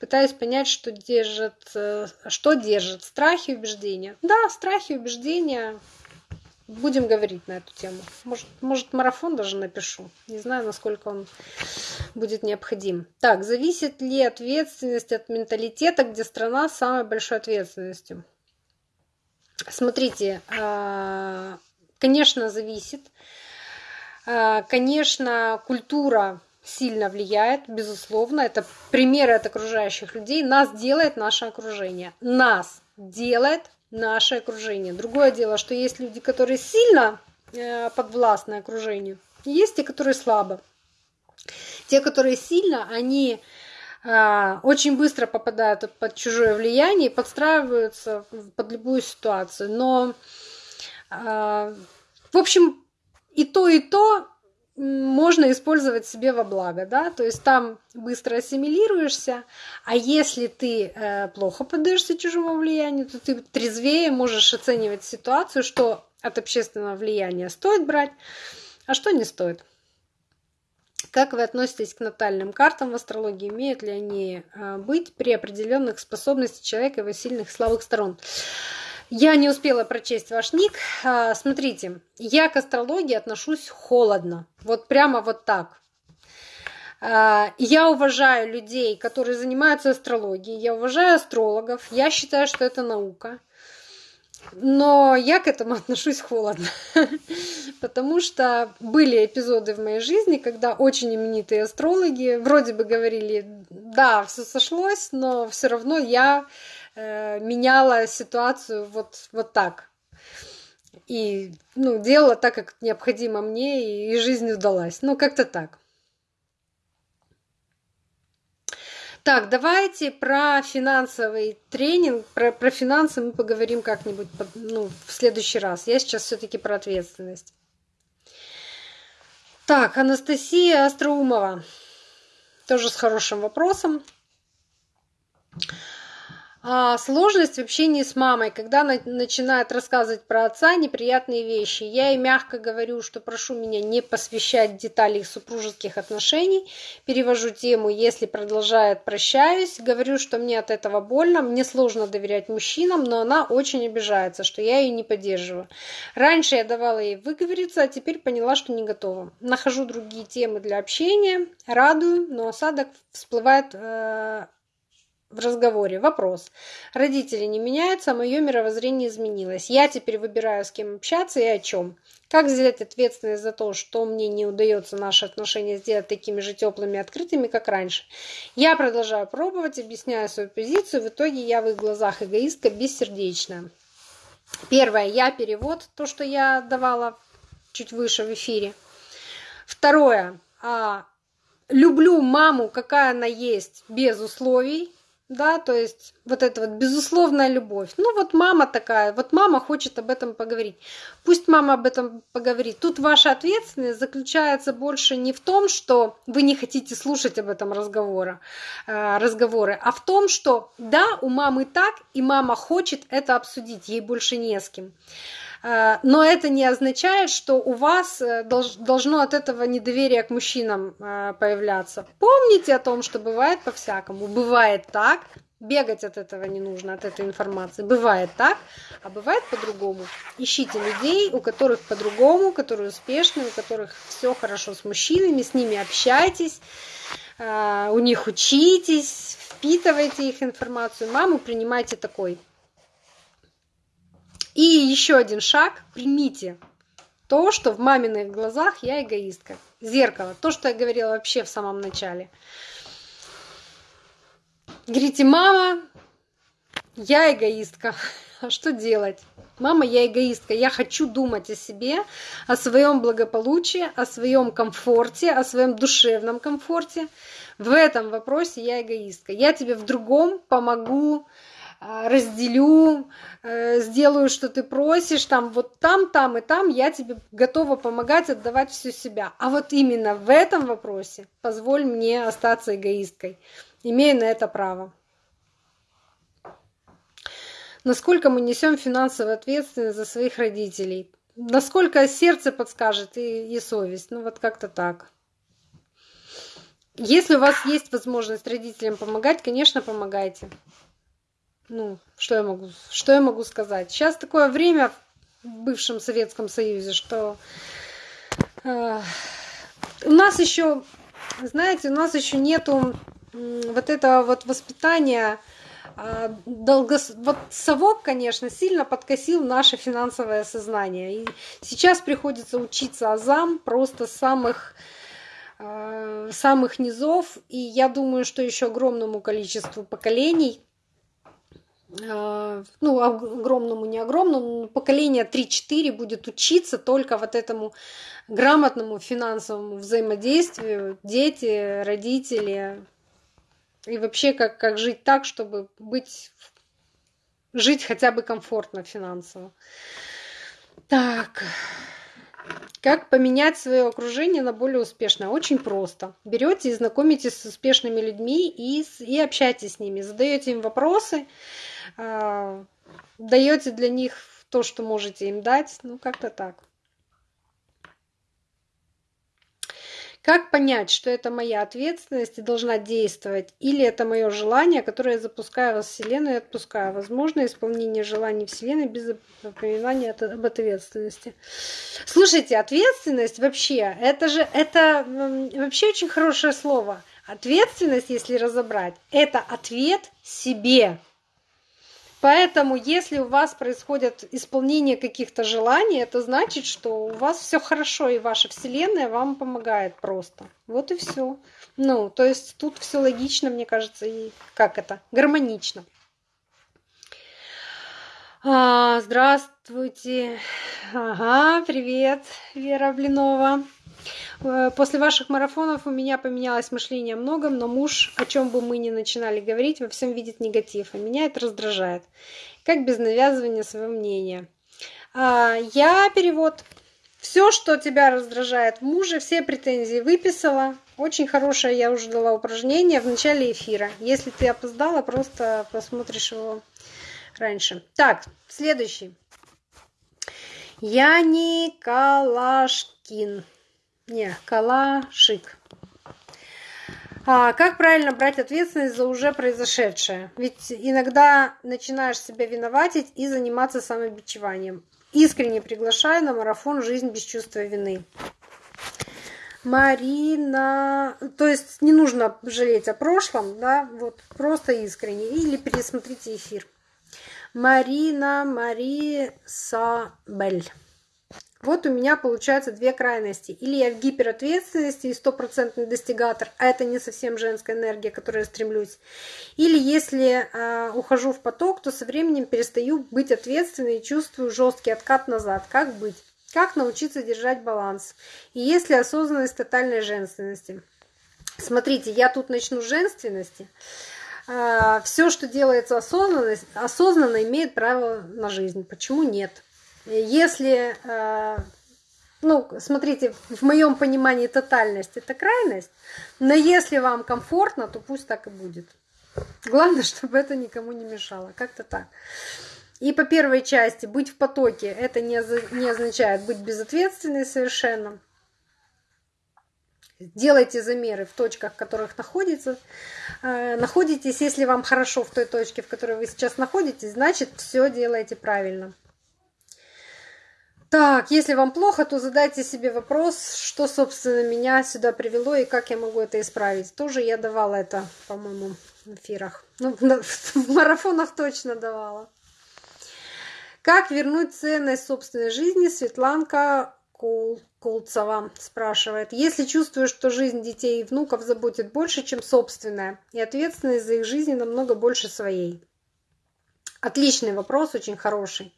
Пытаюсь понять, что держит, э, что держит. Страхи и убеждения. Да, страхи и убеждения. Будем говорить на эту тему. Может, может, марафон даже напишу. Не знаю, насколько он будет необходим. Так, зависит ли ответственность от менталитета, где страна с самой большой ответственностью? Смотрите, а, конечно, зависит. А, конечно, культура сильно влияет, безусловно. Это примеры от окружающих людей. Нас делает наше окружение. Нас делает наше окружение. Другое дело, что есть люди, которые сильно э, подвластны окружению, есть те, которые слабо. Те, которые сильно, они очень быстро попадают под чужое влияние и подстраиваются под любую ситуацию. Но, э, в общем, и то, и то можно использовать себе во благо, да, то есть там быстро ассимилируешься, а если ты э, плохо поддаешься чужому влиянию, то ты трезвее можешь оценивать ситуацию, что от общественного влияния стоит брать, а что не стоит. Как вы относитесь к натальным картам в астрологии? Имеют ли они э, быть при определенных способностях человека его сильных слабых сторон? Я не успела прочесть ваш ник. А, смотрите, я к астрологии отношусь холодно. Вот прямо вот так. А, я уважаю людей, которые занимаются астрологией. Я уважаю астрологов. Я считаю, что это наука. Но я к этому отношусь холодно, потому что были эпизоды в моей жизни, когда очень именитые астрологи вроде бы говорили, да, все сошлось, но все равно я Э, меняла ситуацию вот, вот так. И ну, делала так, как необходимо мне, и, жизнь удалась. Ну, как-то так. Так, давайте про финансовый тренинг, про, про финансы мы поговорим как-нибудь ну, в следующий раз. Я сейчас все-таки про ответственность. Так, Анастасия Остроумова. Тоже с хорошим вопросом. А сложность в общении с мамой, когда она начинает рассказывать про отца неприятные вещи. Я ей мягко говорю, что прошу меня не посвящать детали их супружеских отношений. Перевожу тему, если продолжает, прощаюсь. Говорю, что мне от этого больно, мне сложно доверять мужчинам, но она очень обижается, что я ее не поддерживаю. Раньше я давала ей выговориться, а теперь поняла, что не готова. Нахожу другие темы для общения, радую, но осадок всплывает э, в разговоре. Вопрос. Родители не меняются, а мое мировоззрение изменилось. Я теперь выбираю, с кем общаться и о чем. Как взять ответственность за то, что мне не удается наши отношения сделать такими же теплыми и открытыми, как раньше? Я продолжаю пробовать, объясняю свою позицию. В итоге я в их глазах эгоистка бессердечная. Первое. Я перевод, то, что я давала чуть выше в эфире. Второе. А, люблю маму, какая она есть, без условий да, то есть вот эта вот безусловная любовь. Ну вот мама такая, вот мама хочет об этом поговорить. Пусть мама об этом поговорит. Тут ваша ответственность заключается больше не в том, что вы не хотите слушать об этом разговора, э, разговоры, а в том, что да, у мамы так, и мама хочет это обсудить, ей больше не с кем. Э, но это не означает, что у вас э, должно от этого недоверие к мужчинам э, появляться. Помните о том, что бывает по-всякому. Бывает так, бегать от этого не нужно, от этой информации. Бывает так, а бывает по-другому. Ищите людей, у которых по-другому, которые успешны, у которых все хорошо с мужчинами, с ними общайтесь, у них учитесь, впитывайте их информацию. Маму принимайте такой. И еще один шаг. Примите то, что в маминых глазах я эгоистка. Зеркало. То, что я говорила вообще в самом начале. Говорите, мама, я эгоистка. А что делать? Мама, я эгоистка. Я хочу думать о себе, о своем благополучии, о своем комфорте, о своем душевном комфорте. В этом вопросе я эгоистка. Я тебе в другом помогу, разделю, э, сделаю, что ты просишь, там вот там, там и там я тебе готова помогать, отдавать всю себя. А вот именно в этом вопросе позволь мне остаться эгоисткой. Имею на это право. Насколько мы несем финансовую ответственность за своих родителей? Насколько сердце подскажет и, и совесть? Ну вот как-то так. Если у вас есть возможность родителям помогать, конечно, помогайте ну, что я могу, что я могу сказать? Сейчас такое время в бывшем Советском Союзе, что э, у нас еще, знаете, у нас еще нету э, вот этого вот воспитания э, долгос... вот совок, конечно, сильно подкосил наше финансовое сознание. И сейчас приходится учиться азам просто самых э, самых низов, и я думаю, что еще огромному количеству поколений ну, огромному, не огромному, поколение 3-4 будет учиться только вот этому грамотному финансовому взаимодействию, дети, родители, и вообще как, как жить так, чтобы быть, жить хотя бы комфортно финансово. Так, как поменять свое окружение на более успешное? Очень просто. Берете и знакомитесь с успешными людьми и, и общайтесь с ними, задаете им вопросы, э, даете для них то, что можете им дать. Ну, как-то так. Как понять, что это моя ответственность и должна действовать, или это мое желание, которое я запускаю во Вселенную и отпускаю? Возможно, исполнение желаний Вселенной без напоминания об ответственности. Слушайте, ответственность вообще, это же, это вообще очень хорошее слово. Ответственность, если разобрать, это ответ себе. Поэтому, если у вас происходит исполнение каких-то желаний, это значит, что у вас все хорошо, и ваша Вселенная вам помогает просто. Вот и все. Ну, то есть тут все логично, мне кажется, и как это? Гармонично. А, здравствуйте. Ага, привет, Вера Блинова. Э, после ваших марафонов у меня поменялось мышление о многом, но муж, о чем бы мы ни начинали говорить, во всем видит негатив, а меня это раздражает. Как без навязывания своего мнения. А, я перевод. Все, что тебя раздражает в муже, все претензии выписала. Очень хорошее я уже дала упражнение в начале эфира. Если ты опоздала, просто посмотришь его раньше. Так, следующий. Яни Калашкин. Не, Калашик. А как правильно брать ответственность за уже произошедшее? Ведь иногда начинаешь себя виноватить и заниматься самобичеванием. Искренне приглашаю на марафон «Жизнь без чувства вины». Марина, то есть не нужно жалеть о прошлом, да, вот просто искренне. Или пересмотрите эфир. Марина Мари Сабель. Вот у меня получается две крайности. Или я в гиперответственности и стопроцентный достигатор, а это не совсем женская энергия, к которой я стремлюсь. Или если э, ухожу в поток, то со временем перестаю быть ответственной и чувствую жесткий откат назад. Как быть? Как научиться держать баланс? И если осознанность тотальной женственности? Смотрите, я тут начну с женственности. Э, все, что делается осознанно, осознанно имеет право на жизнь. Почему нет? Если, э, ну, смотрите, в моем понимании тотальность это крайность, но если вам комфортно, то пусть так и будет. Главное, чтобы это никому не мешало. Как-то так. И по первой части быть в потоке это не, означает быть безответственной совершенно. Делайте замеры в точках, в которых находится, э, находитесь. Если вам хорошо в той точке, в которой вы сейчас находитесь, значит все делаете правильно. Так, если вам плохо, то задайте себе вопрос, что, собственно, меня сюда привело и как я могу это исправить. Тоже я давала это, по-моему, в эфирах. Ну, в марафонах точно давала. Как вернуть ценность собственной жизни? Светланка Кол Колцова спрашивает. Если чувствуешь, что жизнь детей и внуков заботит больше, чем собственная, и ответственность за их жизнь намного больше своей. Отличный вопрос, очень хороший.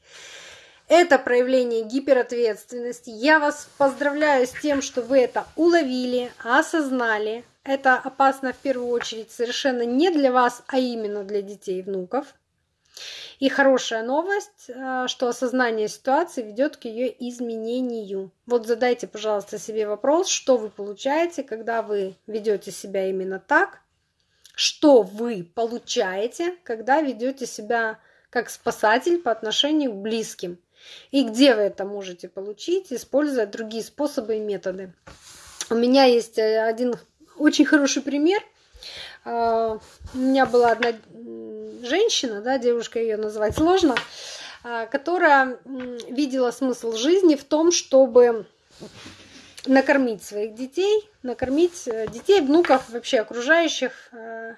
Это проявление гиперответственности. Я вас поздравляю с тем, что вы это уловили, осознали. Это опасно в первую очередь совершенно не для вас, а именно для детей и внуков. И хорошая новость, э, что осознание ситуации ведет к ее изменению. Вот задайте, пожалуйста, себе вопрос, что вы получаете, когда вы ведете себя именно так, что вы получаете, когда ведете себя как спасатель по отношению к близким. И где вы это можете получить, используя другие способы и методы. У меня есть э, один очень хороший пример. А, у меня была одна женщина, да, девушка ее называть сложно, а, которая видела смысл жизни в том, чтобы накормить своих детей, накормить э, детей, внуков, вообще окружающих э,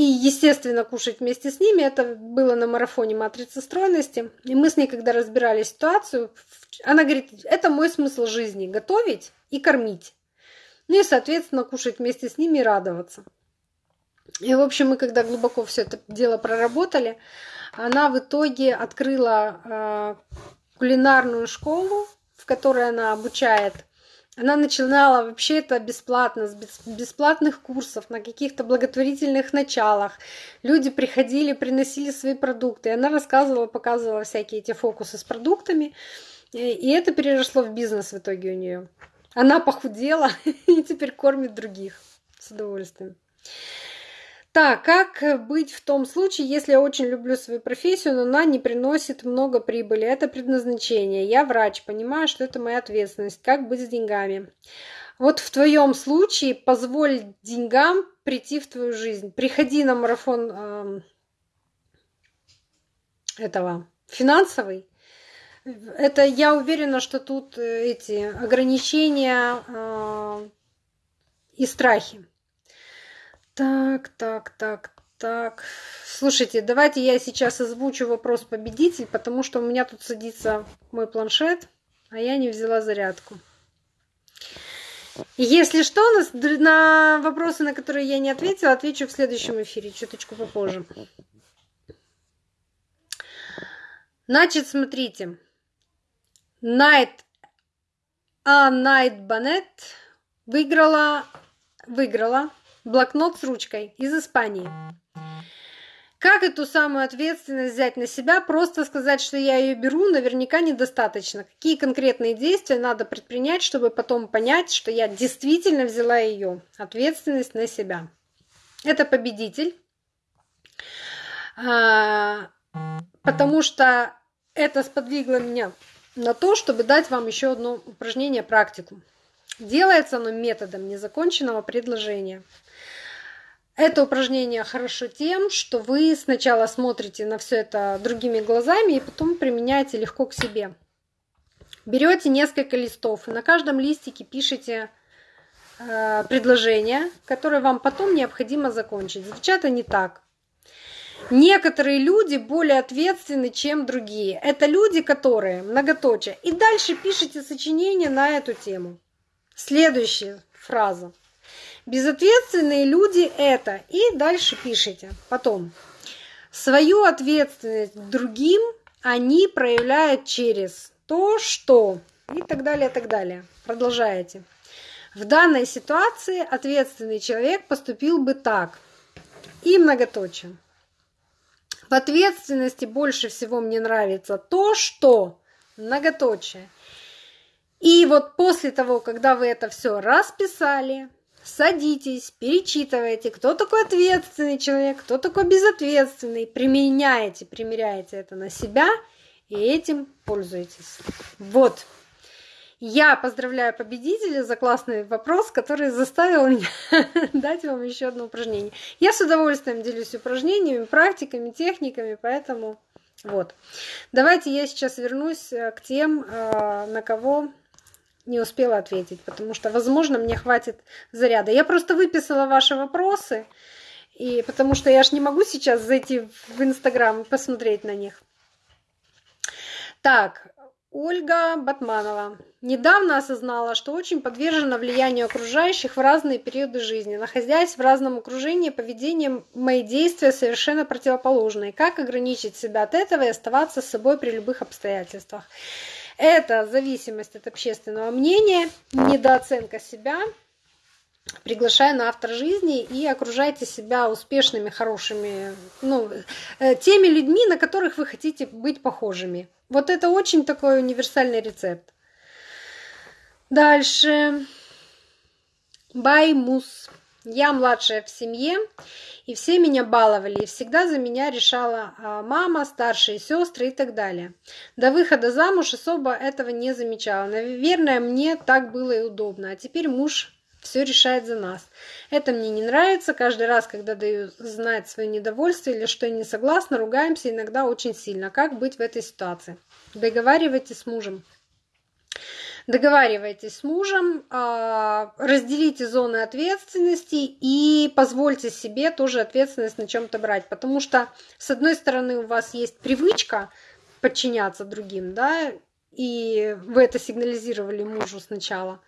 и, естественно, кушать вместе с ними. Это было на марафоне матрицы стройности. И мы с ней, когда разбирали ситуацию, она говорит, это мой смысл жизни – готовить и кормить. Ну и, соответственно, кушать вместе с ними и радоваться. И, в общем, мы когда глубоко все это дело проработали, она в итоге открыла э, кулинарную школу, в которой она обучает она начинала вообще это бесплатно, с бесплатных курсов, на каких-то благотворительных началах. Люди приходили, приносили свои продукты. И она рассказывала, показывала всякие эти фокусы с продуктами. И это переросло в бизнес в итоге у нее. Она похудела и теперь кормит других с удовольствием. Так, как быть в том случае, если я очень люблю свою профессию, но она не приносит много прибыли? Это предназначение. Я врач, понимаю, что это моя ответственность. Как быть с деньгами? Вот в твоем случае позволь деньгам прийти в твою жизнь. Приходи на марафон э, этого финансовый. Это я уверена, что тут э, эти ограничения э, и страхи. Так, так, так, так. Слушайте, давайте я сейчас озвучу вопрос победитель, потому что у меня тут садится мой планшет, а я не взяла зарядку. Если что, на вопросы, на которые я не ответила, отвечу в следующем эфире, чуточку попозже. Значит, смотрите. Night, а Night Bonnet выиграла, выиграла блокнот с ручкой из Испании. Как эту самую ответственность взять на себя? Просто сказать, что я ее беру, наверняка недостаточно. Какие конкретные действия надо предпринять, чтобы потом понять, что я действительно взяла ее ответственность на себя? Это победитель, а, потому что это сподвигло меня на то, чтобы дать вам еще одно упражнение, практику. Делается оно методом незаконченного предложения. Это упражнение хорошо тем, что вы сначала смотрите на все это другими глазами и потом применяете легко к себе. Берете несколько листов и на каждом листике пишите э, предложение, которое вам потом необходимо закончить. Звучат они так. Некоторые люди более ответственны, чем другие. Это люди, которые многоточие. И дальше пишите сочинение на эту тему. Следующая фраза. Безответственные люди это. И дальше пишите. Потом. Свою ответственность другим они проявляют через то, что. И так далее, и так далее. Продолжаете. В данной ситуации ответственный человек поступил бы так. И многоточие. В ответственности больше всего мне нравится то, что многоточие. И вот после того, когда вы это все расписали, садитесь, перечитывайте, кто такой ответственный человек, кто такой безответственный, применяете, примеряете это на себя и этим пользуетесь. Вот. Я поздравляю победителя за классный вопрос, который заставил меня дать вам еще одно упражнение. Я с удовольствием делюсь упражнениями, практиками, техниками, поэтому вот. Давайте я сейчас вернусь э, к тем, э, на кого не успела ответить, потому что, возможно, мне хватит заряда. Я просто выписала ваши вопросы, и потому что я ж не могу сейчас зайти в Инстаграм и посмотреть на них. Так, Ольга Батманова. Недавно осознала, что очень подвержена влиянию окружающих в разные периоды жизни. Находясь в разном окружении, поведение мои действия совершенно противоположные. Как ограничить себя от этого и оставаться с собой при любых обстоятельствах? Это зависимость от общественного мнения, недооценка себя. Приглашая на автор жизни и окружайте себя успешными, хорошими, ну, э, теми людьми, на которых вы хотите быть похожими. Вот это очень такой универсальный рецепт. Дальше. Баймус. Я младшая в семье, и все меня баловали, и всегда за меня решала а, мама, старшие сестры и так далее. До выхода замуж особо этого не замечала. Наверное, мне так было и удобно. А теперь муж все решает за нас. Это мне не нравится. Каждый раз, когда даю знать свое недовольство или что я не согласна, ругаемся иногда очень сильно. Как быть в этой ситуации? Договаривайтесь с мужем. Договаривайтесь с мужем, а, разделите зоны ответственности и позвольте себе тоже ответственность на чем-то брать. Потому что, с одной стороны, у вас есть привычка подчиняться другим, да, и вы это сигнализировали мужу сначала.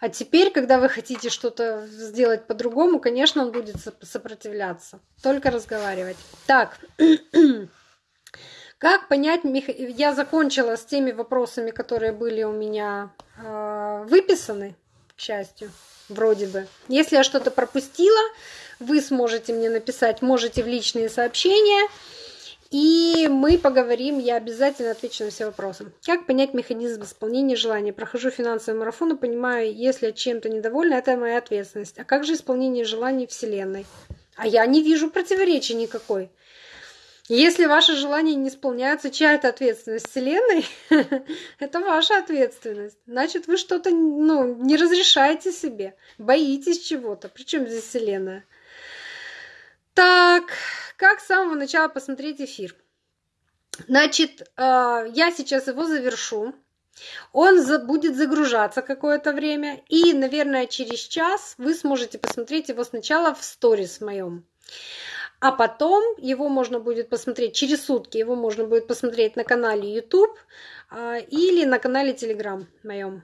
А теперь, когда вы хотите что-то сделать по-другому, конечно, он будет сопротивляться. Только разговаривать. Так, Как понять, я закончила с теми вопросами, которые были у меня э, выписаны, к счастью, вроде бы. Если я что-то пропустила, вы сможете мне написать, можете в личные сообщения, и мы поговорим, я обязательно отвечу на все вопросы. Как понять механизм исполнения желаний? Прохожу финансовый марафон и понимаю, если чем-то недовольна, это моя ответственность. А как же исполнение желаний Вселенной? А я не вижу противоречия никакой. Если ваши желания не исполняются, чья это ответственность? Вселенной? это ваша ответственность. Значит, вы что-то ну, не разрешаете себе, боитесь чего-то. Причем здесь Вселенная? Так, как с самого начала посмотреть эфир? Значит, э, я сейчас его завершу. Он будет загружаться какое-то время. И, наверное, через час вы сможете посмотреть его сначала в сторис моем. А потом его можно будет посмотреть через сутки, его можно будет посмотреть на канале YouTube а, или на канале Telegram моем.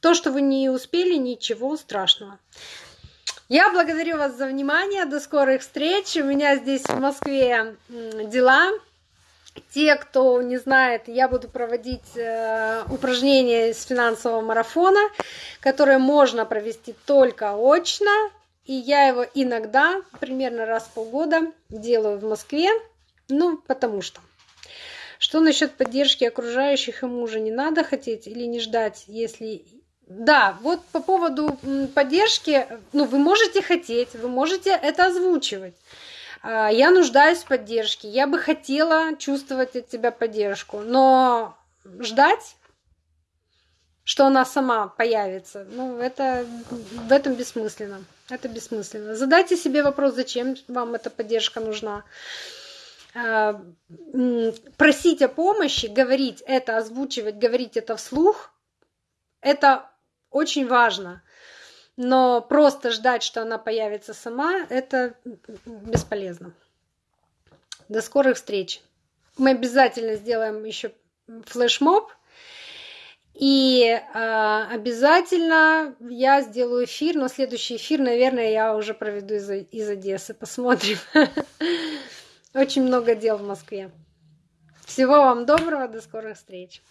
То, что вы не успели, ничего страшного. Я благодарю вас за внимание. До скорых встреч. У меня здесь в Москве дела. Те, кто не знает, я буду проводить э, упражнения из финансового марафона, которые можно провести только очно и я его иногда, примерно раз в полгода, делаю в Москве, ну, потому что. Что насчет поддержки окружающих и мужа? Не надо хотеть или не ждать, если... Да, вот по поводу поддержки, ну, вы можете хотеть, вы можете это озвучивать. А, я нуждаюсь в поддержке, я бы хотела чувствовать от тебя поддержку, но ждать что она сама появится. Ну, это в этом бессмысленно. Это бессмысленно. Задайте себе вопрос, зачем вам эта поддержка нужна. А, просить о помощи, говорить это, озвучивать, говорить это вслух, это очень важно. Но просто ждать, что она появится сама, это бесполезно. До скорых встреч. Мы обязательно сделаем еще флешмоб и э, обязательно я сделаю эфир, но следующий эфир, наверное, я уже проведу из, из Одессы. Посмотрим. Очень много дел в Москве. Всего вам доброго, до скорых встреч.